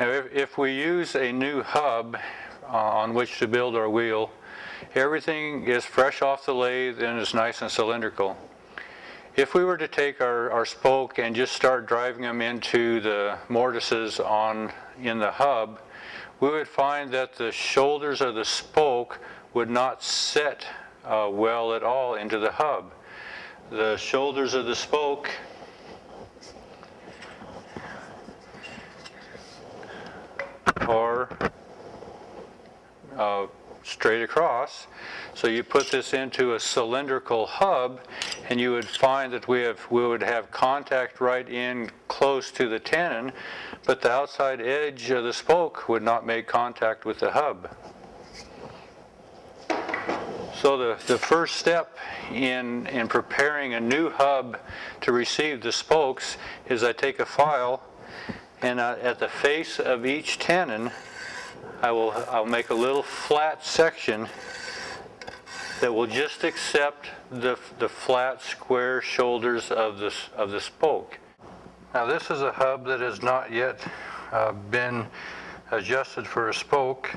Now if, if we use a new hub on which to build our wheel, everything is fresh off the lathe and is nice and cylindrical. If we were to take our, our spoke and just start driving them into the mortises on in the hub, we would find that the shoulders of the spoke would not set uh, well at all into the hub. The shoulders of the spoke are uh, straight across. So you put this into a cylindrical hub and you would find that we, have, we would have contact right in close to the tenon, but the outside edge of the spoke would not make contact with the hub. So the, the first step in, in preparing a new hub to receive the spokes is I take a file and uh, at the face of each tenon I will I'll make a little flat section that will just accept the, the flat square shoulders of this of the spoke. Now this is a hub that has not yet uh, been adjusted for a spoke.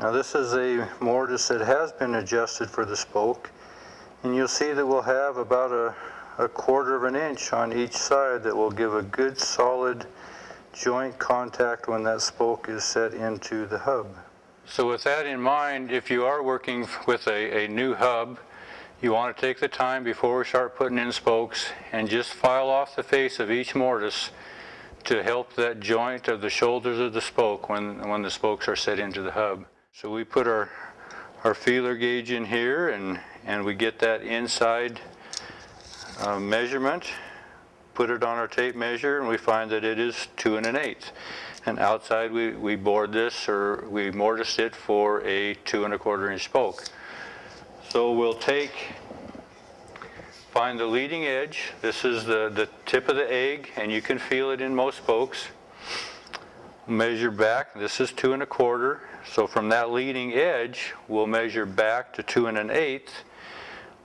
Now this is a mortise that has been adjusted for the spoke and you'll see that we'll have about a, a quarter of an inch on each side that will give a good solid joint contact when that spoke is set into the hub. So with that in mind, if you are working with a, a new hub, you want to take the time before we start putting in spokes and just file off the face of each mortise to help that joint of the shoulders of the spoke when, when the spokes are set into the hub. So we put our, our feeler gauge in here and, and we get that inside uh, measurement put it on our tape measure and we find that it is two and an eighth. And outside we, we bored this or we mortised it for a two and a quarter inch spoke. So we'll take, find the leading edge. This is the, the tip of the egg and you can feel it in most spokes. Measure back, this is two and a quarter. So from that leading edge, we'll measure back to two and an eighth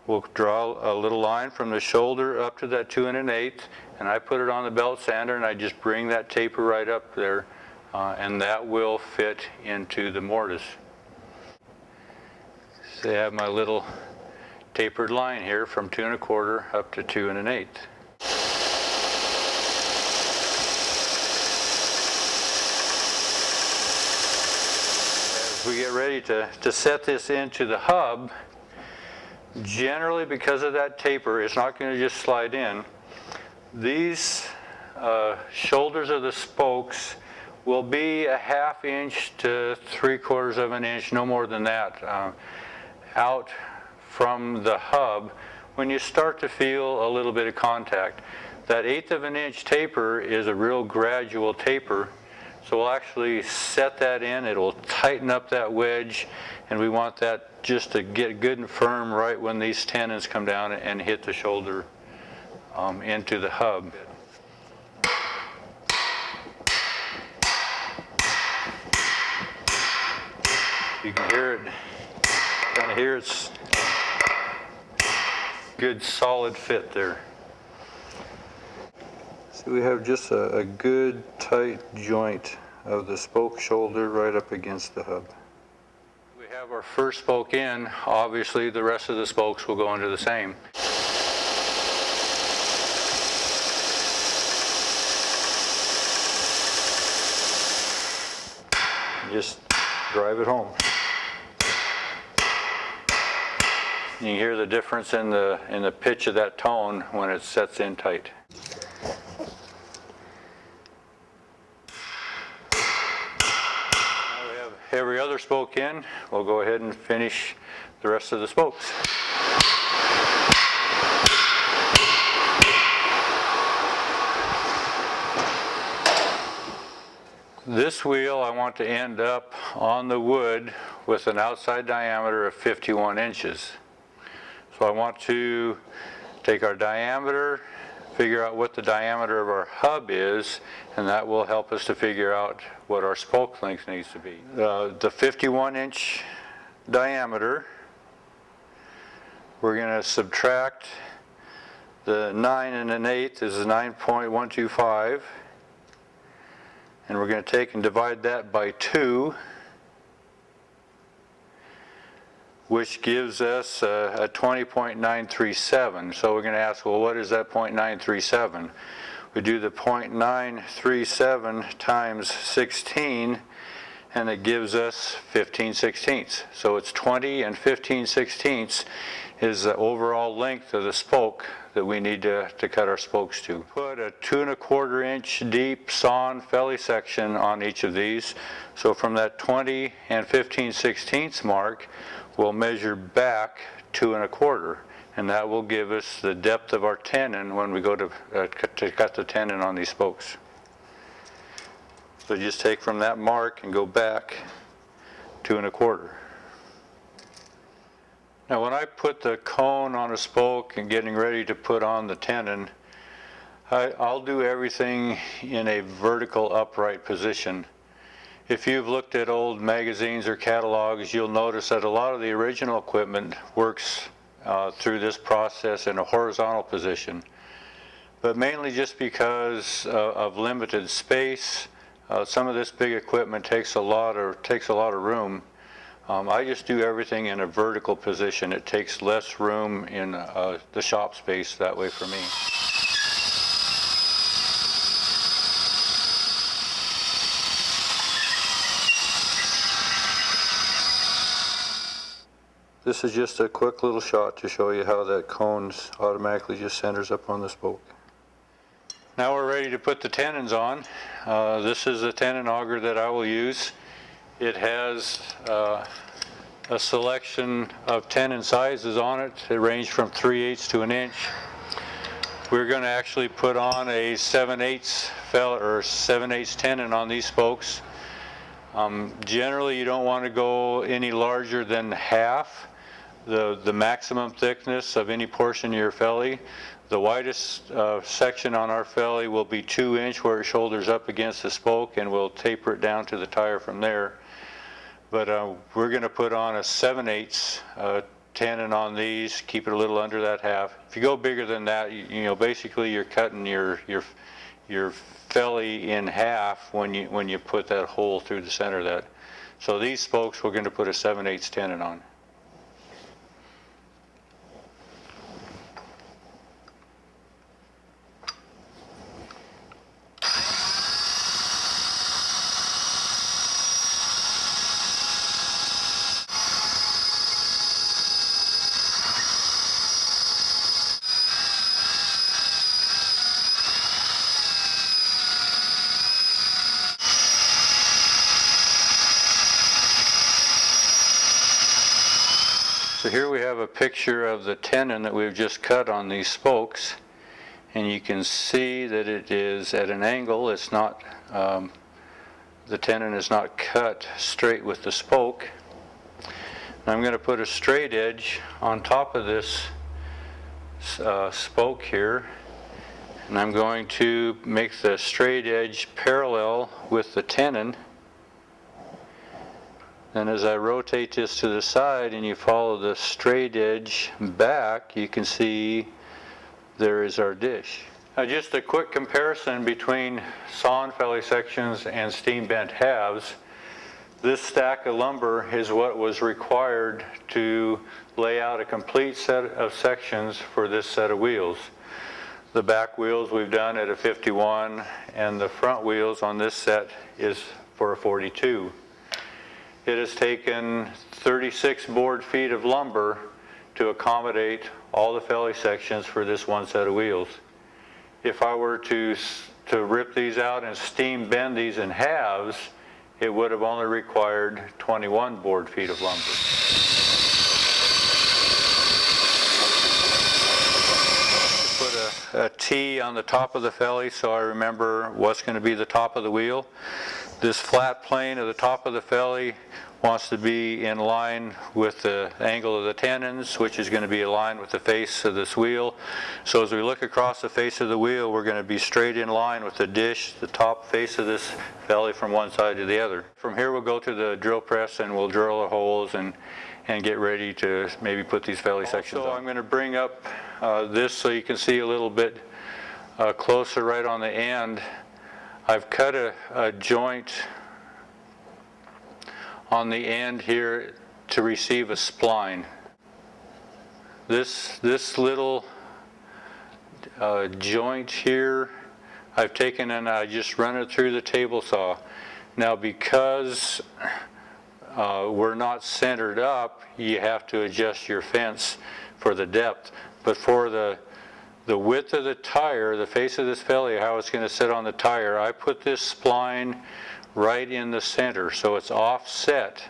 We'll draw a little line from the shoulder up to that two and an eighth, and I put it on the belt sander and I just bring that taper right up there, uh, and that will fit into the mortise. So I have my little tapered line here from two and a quarter up to two and an eighth. As we get ready to, to set this into the hub, Generally, because of that taper, it's not going to just slide in. These uh, shoulders of the spokes will be a half inch to three quarters of an inch, no more than that, uh, out from the hub when you start to feel a little bit of contact. That eighth of an inch taper is a real gradual taper so we'll actually set that in, it'll tighten up that wedge, and we want that just to get good and firm right when these tenons come down and hit the shoulder um, into the hub. You can hear it, kind of hear it's good solid fit there. We have just a, a good tight joint of the spoke shoulder right up against the hub. We have our first spoke in, obviously the rest of the spokes will go into the same. Just drive it home. You can hear the difference in the in the pitch of that tone when it sets in tight. every other spoke in, we'll go ahead and finish the rest of the spokes. This wheel I want to end up on the wood with an outside diameter of 51 inches. So I want to take our diameter figure out what the diameter of our hub is, and that will help us to figure out what our spoke length needs to be. Uh, the 51 inch diameter, we're going to subtract the 9 and an eighth is 9.125. And we're going to take and divide that by 2, which gives us a a 20.937. So we're going to ask, well, what is that .937? We do the .937 times 16, and it gives us 15 sixteenths. So it's 20 and 15 sixteenths is the overall length of the spoke that we need to, to cut our spokes to. Put a two and a quarter inch deep sawn felly section on each of these. So from that 20 and 15 sixteenths mark, we'll measure back two and a quarter. And that will give us the depth of our tenon when we go to, uh, cut- to cut the tenon on these spokes. So just take from that mark and go back two and a quarter. Now, when I put the cone on a spoke and getting ready to put on the tenon, I, I'll do everything in a vertical upright position. If you've looked at old magazines or catalogs, you'll notice that a lot of the original equipment works uh, through this process in a horizontal position. But mainly just because uh, of limited space, uh, some of this big equipment takes a lot of, takes a lot of room. Um, I just do everything in a vertical position. It takes less room in uh, the shop space that way for me. This is just a quick little shot to show you how that cone automatically just centers up on the spoke. Now we're ready to put the tenons on. Uh, This is a tenon auger that I will use. It has uh, a selection of tenon sizes on it. It ranges from 3 eighths to an inch. We're going to actually put on a 7 eighths fel or 7 eighths tenon on these spokes. Um, Generally, you don't want to go any larger than half the, the maximum thickness of any portion of your felly. The widest uh, section on our felly will be two inch where it shoulders up against the spoke and we'll taper it down to the tire from there. But uh, we're going to put on a 7 eighths uh, tenon on these, keep it a little under that half. If you go bigger than that, you, you know, basically you're cutting your, your, your felly in half when you, when you put that hole through the center of that. So these spokes, we're going to put a 7 eighths tenon on. So here we have a picture of the tenon that we've just cut on these spokes. And you can see that it is at an angle. It's not, um, the tenon is not cut straight with the spoke. And I'm going to put a straight edge on top of this uh, spoke here. And I'm going to make the straight edge parallel with the tenon. And as I rotate this to the side and you follow the straight edge back, you can see there is our dish. Now just a quick comparison between sawn felly sections and steam bent halves. This stack of lumber is what was required to lay out a complete set of sections for this set of wheels. The back wheels we've done at a 51 and the front wheels on this set is for a 42. It has taken 36 board feet of lumber to accommodate all the felly sections for this one set of wheels. If I were to, to rip these out and steam bend these in halves, it would have only required 21 board feet of lumber. Put a, a T on the top of the felly so I remember what's going to be the top of the wheel. This flat plane of the top of the felly wants to be in line with the angle of the tenons, which is going to be aligned with the face of this wheel. So as we look across the face of the wheel, we're going to be straight in line with the dish, the top face of this felly from one side to the other. From here, we'll go to the drill press and we'll drill the holes and, and get ready to maybe put these felly sections on. So I'm going to bring up uh, this so you can see a little bit uh, closer right on the end. I've cut a, a joint on the end here to receive a spline. This, this little uh, joint here, I've taken and I just run it through the table saw. Now because uh, we're not centered up, you have to adjust your fence for the depth. But for the, the width of the tire, the face of this felly, how it's going to sit on the tire, I put this spline right in the center, so it's offset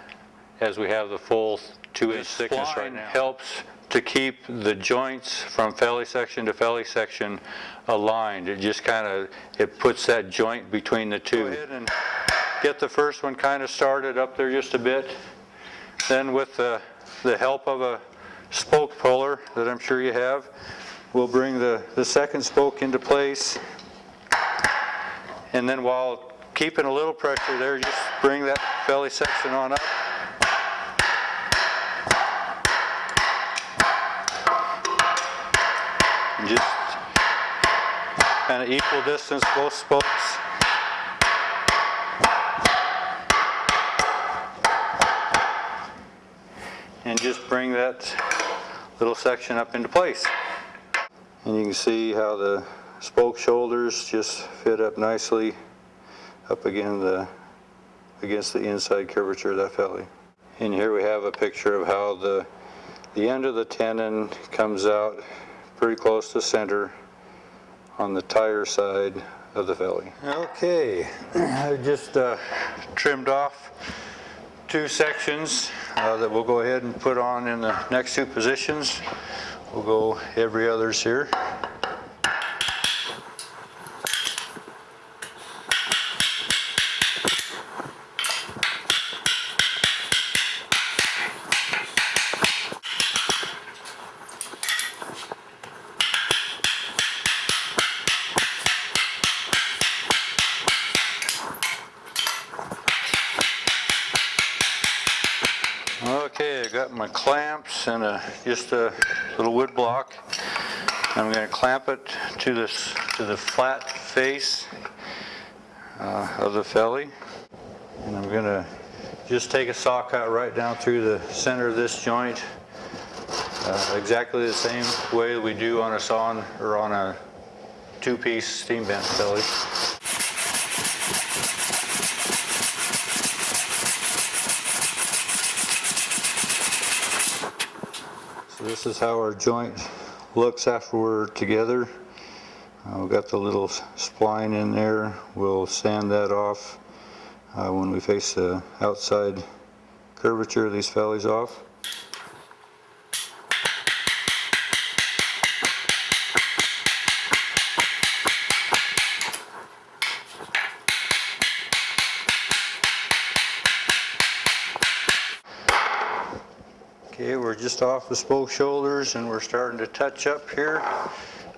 as we have the full two-inch thickness right now. helps to keep the joints from felly section to felly section aligned. It just kind of, it puts that joint between the two. Go ahead and get the first one kind of started up there just a bit. Then with the, the help of a spoke puller that I'm sure you have, we'll bring the, the second spoke into place. And then while keeping a little pressure there, just bring that felly section on up. And just kind of equal distance both spokes. And just bring that little section up into place. And you can see how the spoke shoulders just fit up nicely up again the, against the inside curvature of that felly. And here we have a picture of how the, the end of the tenon comes out pretty close to center on the tire side of the felly. Okay, I just uh, trimmed off two sections uh, that we'll go ahead and put on in the next two positions. We'll go every others here. Okay, I got my clamps just a little wood block. I'm going to clamp it to this to the flat face uh, of the felly, and I'm going to just take a saw cut right down through the center of this joint, uh, exactly the same way we do on a sawn or on a two-piece steam bent felly. This is how our joint looks after we're together. Uh, we've got the little spline in there. We'll sand that off uh, when we face the outside curvature of these fellies off. Okay, we're just off the spoke shoulders and we're starting to touch up here.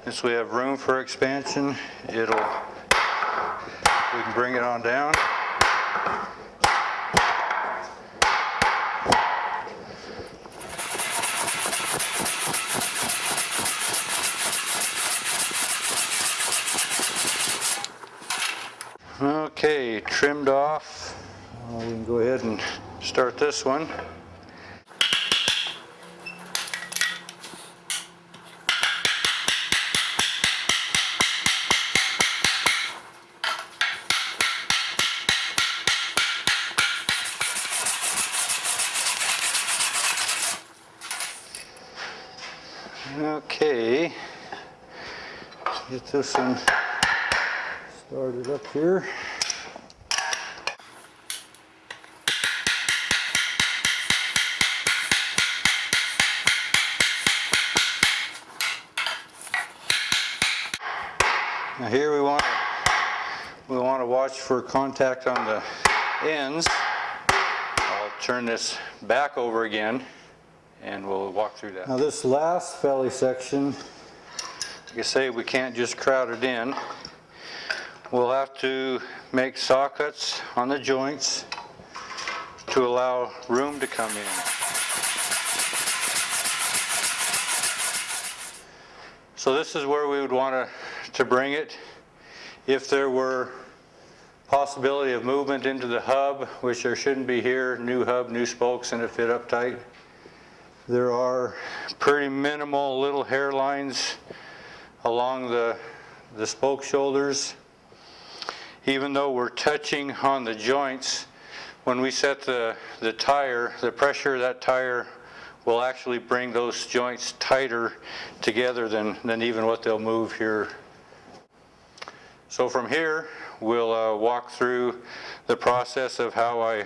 Since we have room for expansion, it'll, we can bring it on down. Okay, trimmed off. We can go ahead and start this one. This one started up here. Now here we want we want to watch for contact on the ends. I'll turn this back over again and we'll walk through that. Now this last felly section, like I say, we can't just crowd it in. We'll have to make saw cuts on the joints to allow room to come in. So this is where we would want to, to bring it if there were Possibility of movement into the hub, which there shouldn't be here, new hub, new spokes, and it fit up tight. There are pretty minimal little hairlines along the, the spoke shoulders. Even though we're touching on the joints, when we set the, the tire, the pressure of that tire will actually bring those joints tighter together than, than even what they'll move here. So from here, we'll uh, walk through the process of how I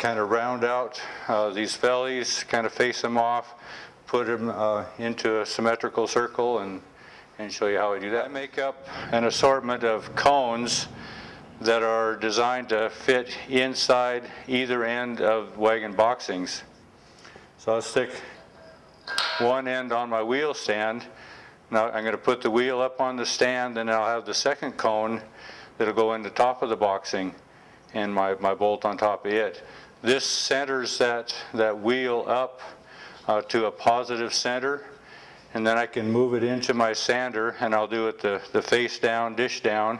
kind of round out uh, these fellies, kind of face them off, put them uh, into a symmetrical circle and, and show you how I do that. I make up an assortment of cones that are designed to fit inside either end of wagon boxings. So I'll stick one end on my wheel stand. Now I'm going to put the wheel up on the stand and I'll have the second cone that'll go in the top of the boxing and my, my bolt on top of it. This centers that, that wheel up uh, to a positive center and then I can move it into my sander and I'll do it the, the face down, dish down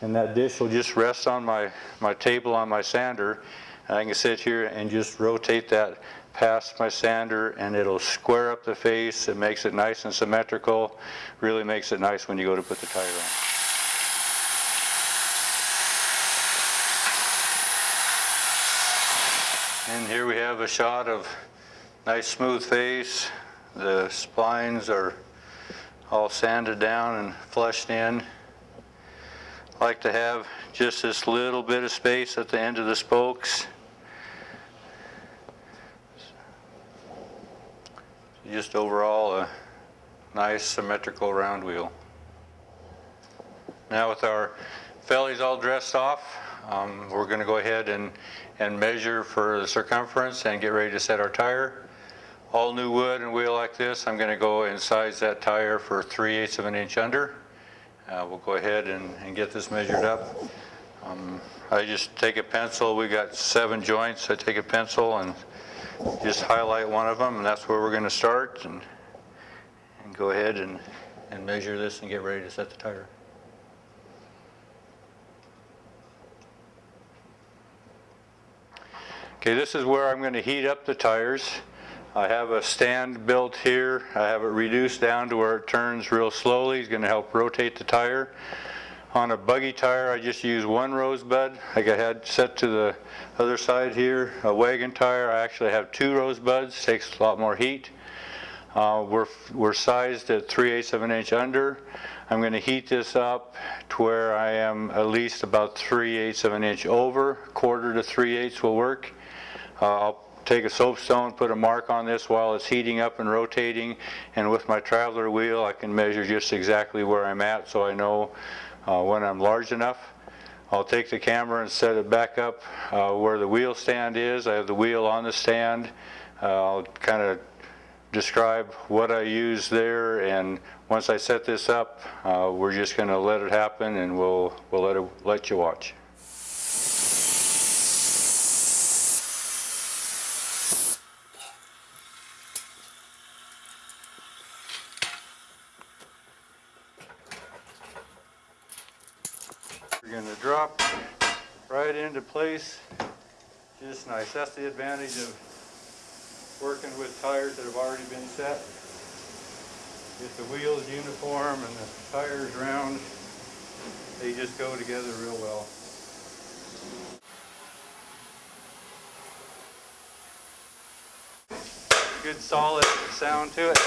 and that dish will just rest on my, my table on my sander and I can sit here and just rotate that past my sander and it'll square up the face. It makes it nice and symmetrical. Really makes it nice when you go to put the tire on. And here we have a shot of nice smooth face. The splines are all sanded down and flushed in. Like to have just this little bit of space at the end of the spokes. Just overall a nice symmetrical round wheel. Now with our fellies all dressed off, um, we're going to go ahead and, and measure for the circumference and get ready to set our tire. All new wood and wheel like this, I'm going to go and size that tire for 3 eighths of an inch under. Uh, we'll go ahead and, and get this measured up. Um, I just take a pencil, we got seven joints, I take a pencil and just highlight one of them and that's where we're going to start and, and go ahead and, and measure this and get ready to set the tire. Okay, this is where I'm going to heat up the tires. I have a stand built here. I have it reduced down to where it turns real slowly. It's going to help rotate the tire. On a buggy tire, I just use one rosebud. Like I had set to the other side here. A wagon tire, I actually have two rosebuds. Takes a lot more heat. Uh, we're, we're sized at 3 eighths of an inch under. I'm going to heat this up to where I am at least about 3 eighths of an inch over. Quarter to 3 eighths will work. Uh, I'll take a soapstone, put a mark on this while it's heating up and rotating, and with my traveler wheel I can measure just exactly where I'm at so I know uh, when I'm large enough. I'll take the camera and set it back up uh, where the wheel stand is. I have the wheel on the stand. Uh, I'll kind of describe what I use there and once I set this up uh, we're just going to let it happen and we'll, we'll let, it, let you watch. We're going to drop right into place. Just nice. That's the advantage of working with tires that have already been set. If the wheel's uniform and the tires round, they just go together real well. Good solid sound to it.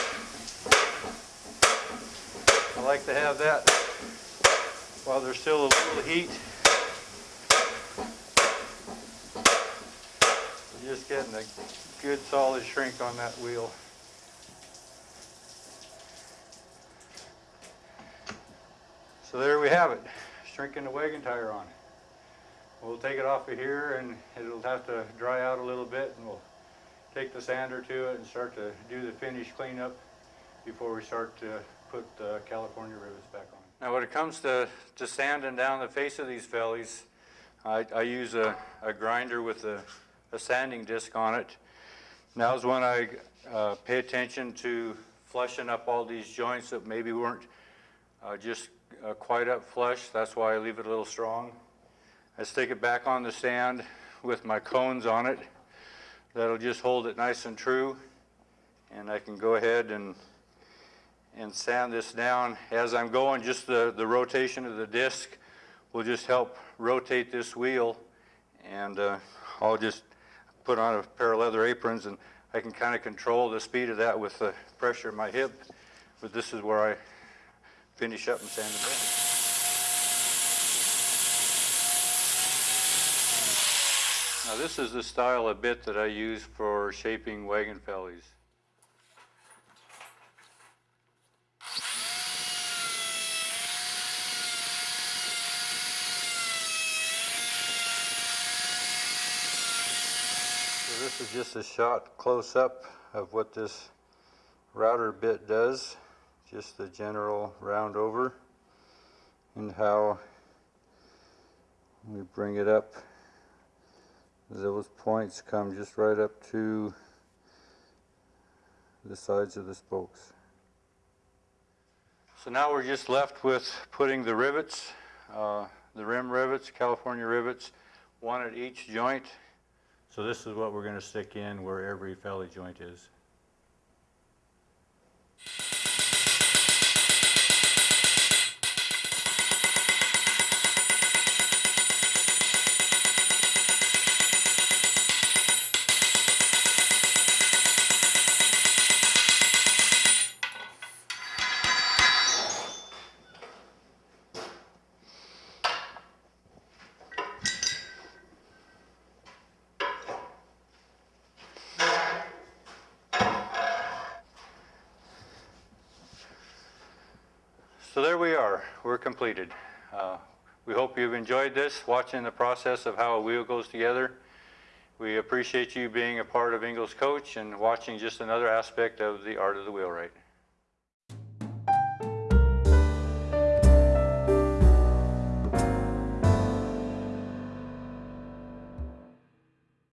I like to have that while there's still a little heat. You're just getting a good solid shrink on that wheel. So there we have it, shrinking the wagon tire on. We'll take it off of here and it'll have to dry out a little bit and we'll take the sander to it and start to do the finish cleanup before we start to put the California rivets back on. Now when it comes to, to sanding down the face of these fellies, I, I use a, a grinder with a, a sanding disc on it. Now's when I uh, pay attention to flushing up all these joints that maybe weren't uh, just uh, quite up flush. That's why I leave it a little strong. I stick it back on the sand with my cones on it. That'll just hold it nice and true. And I can go ahead and, and sand this down. As I'm going, just the, the rotation of the disc will just help rotate this wheel. And uh, I'll just put on a pair of leather aprons and I can kind of control the speed of that with the pressure of my hip. But this is where I finish up and sand it down. Now this is the style of bit that I use for shaping wagon fellies. This is just a shot close up of what this router bit does, just the general round over and how we bring it up those points come just right up to the sides of the spokes. So now we're just left with putting the rivets, uh, the rim rivets, California rivets, one at each joint. So this is what we're going to stick in where every felly joint is. Completed. Uh, We hope you've enjoyed this, watching the process of how a wheel goes together. We appreciate you being a part of Ingles Coach and watching just another aspect of the art of the wheelwright.